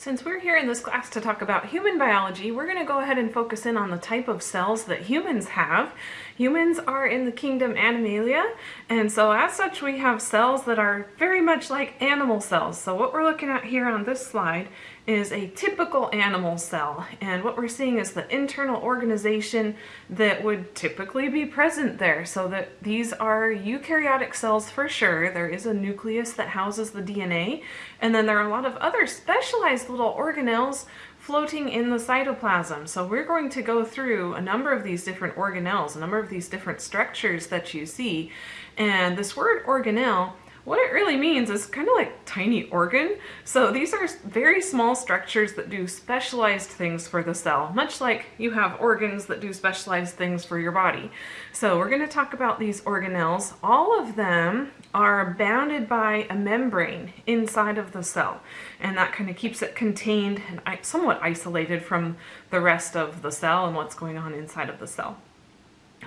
Since we're here in this class to talk about human biology, we're going to go ahead and focus in on the type of cells that humans have. Humans are in the kingdom Animalia, and so as such we have cells that are very much like animal cells. So what we're looking at here on this slide is a typical animal cell, and what we're seeing is the internal organization that would typically be present there. So that these are eukaryotic cells for sure. There is a nucleus that houses the DNA, and then there are a lot of other specialized little organelles floating in the cytoplasm. So we're going to go through a number of these different organelles, a number of these different structures that you see. And this word organelle what it really means is kind of like tiny organ. So these are very small structures that do specialized things for the cell, much like you have organs that do specialized things for your body. So we're going to talk about these organelles. All of them are bounded by a membrane inside of the cell, and that kind of keeps it contained and somewhat isolated from the rest of the cell and what's going on inside of the cell.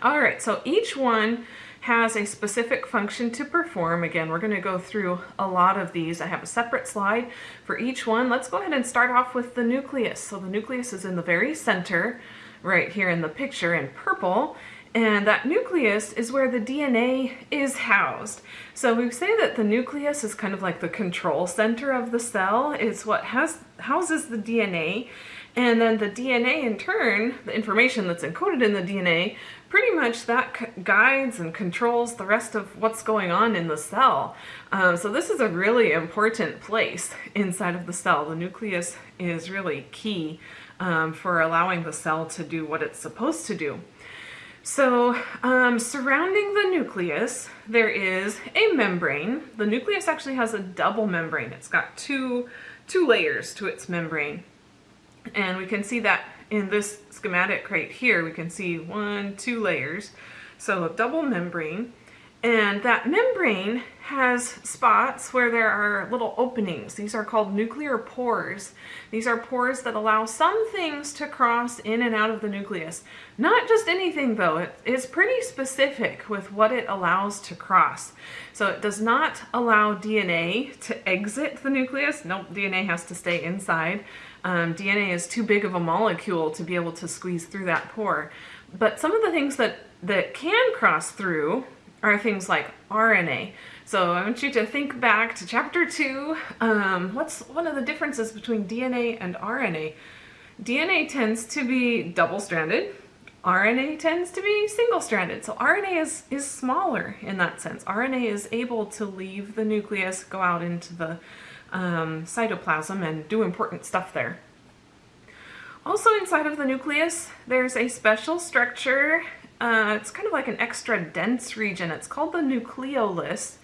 All right, so each one has a specific function to perform. Again, we're going to go through a lot of these. I have a separate slide for each one. Let's go ahead and start off with the nucleus. So the nucleus is in the very center, right here in the picture in purple. And that nucleus is where the DNA is housed. So we say that the nucleus is kind of like the control center of the cell. It's what has, houses the DNA. And then the DNA in turn, the information that's encoded in the DNA, pretty much that guides and controls the rest of what's going on in the cell. Um, so this is a really important place inside of the cell. The nucleus is really key um, for allowing the cell to do what it's supposed to do. So um, surrounding the nucleus, there is a membrane. The nucleus actually has a double membrane. It's got two, two layers to its membrane. And we can see that in this schematic right here, we can see one, two layers. So a double membrane. And that membrane has spots where there are little openings. These are called nuclear pores. These are pores that allow some things to cross in and out of the nucleus. Not just anything though, it is pretty specific with what it allows to cross. So it does not allow DNA to exit the nucleus. Nope, DNA has to stay inside. Um, DNA is too big of a molecule to be able to squeeze through that pore. But some of the things that, that can cross through are things like RNA. So I want you to think back to chapter two. Um, what's one of the differences between DNA and RNA? DNA tends to be double-stranded. RNA tends to be single-stranded. So RNA is, is smaller in that sense. RNA is able to leave the nucleus, go out into the um, cytoplasm and do important stuff there. Also inside of the nucleus, there's a special structure. Uh, it's kind of like an extra dense region. It's called the nucleolus.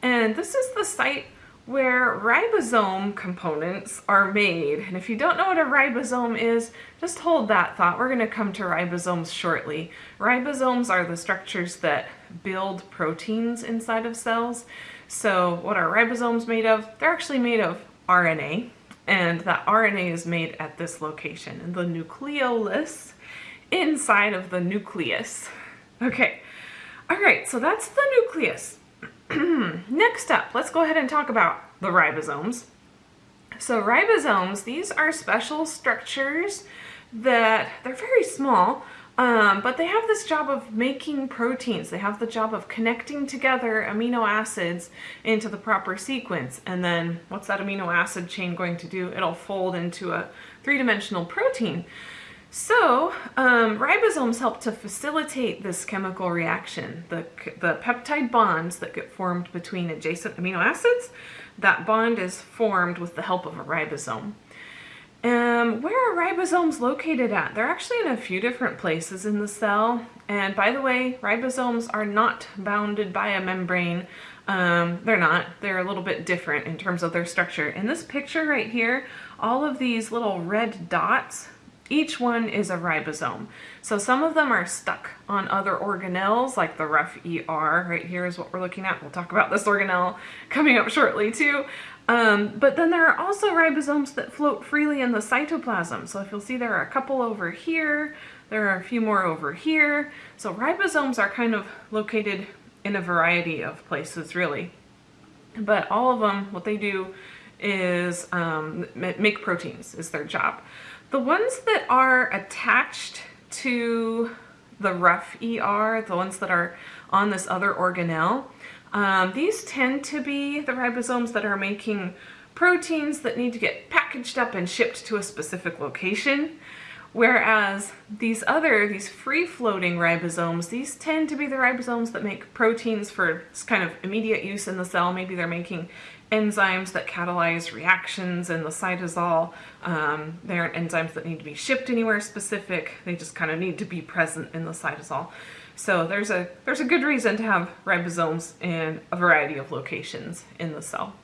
And this is the site where ribosome components are made. And if you don't know what a ribosome is, just hold that thought. We're going to come to ribosomes shortly. Ribosomes are the structures that build proteins inside of cells. So what are ribosomes made of? They're actually made of RNA, and that RNA is made at this location, in the nucleolus, inside of the nucleus. Okay, all right, so that's the nucleus. Next up, let's go ahead and talk about the ribosomes. So ribosomes, these are special structures that they're very small, um, but they have this job of making proteins. They have the job of connecting together amino acids into the proper sequence. And then what's that amino acid chain going to do? It'll fold into a three-dimensional protein. So um, ribosomes help to facilitate this chemical reaction. The, the peptide bonds that get formed between adjacent amino acids, that bond is formed with the help of a ribosome. Um, where are ribosomes located at? They're actually in a few different places in the cell. And by the way, ribosomes are not bounded by a membrane. Um, they're not. They're a little bit different in terms of their structure. In this picture right here, all of these little red dots, each one is a ribosome. So some of them are stuck on other organelles, like the rough ER right here is what we're looking at. We'll talk about this organelle coming up shortly too. Um, but then there are also ribosomes that float freely in the cytoplasm. So if you'll see there are a couple over here, there are a few more over here. So ribosomes are kind of located in a variety of places really. But all of them, what they do is um, make proteins is their job. The ones that are attached to the rough ER, the ones that are on this other organelle, um, these tend to be the ribosomes that are making proteins that need to get packaged up and shipped to a specific location. Whereas these other, these free-floating ribosomes, these tend to be the ribosomes that make proteins for kind of immediate use in the cell. Maybe they're making enzymes that catalyze reactions in the cytosol. Um, they aren't enzymes that need to be shipped anywhere specific. They just kind of need to be present in the cytosol. So there's a, there's a good reason to have ribosomes in a variety of locations in the cell.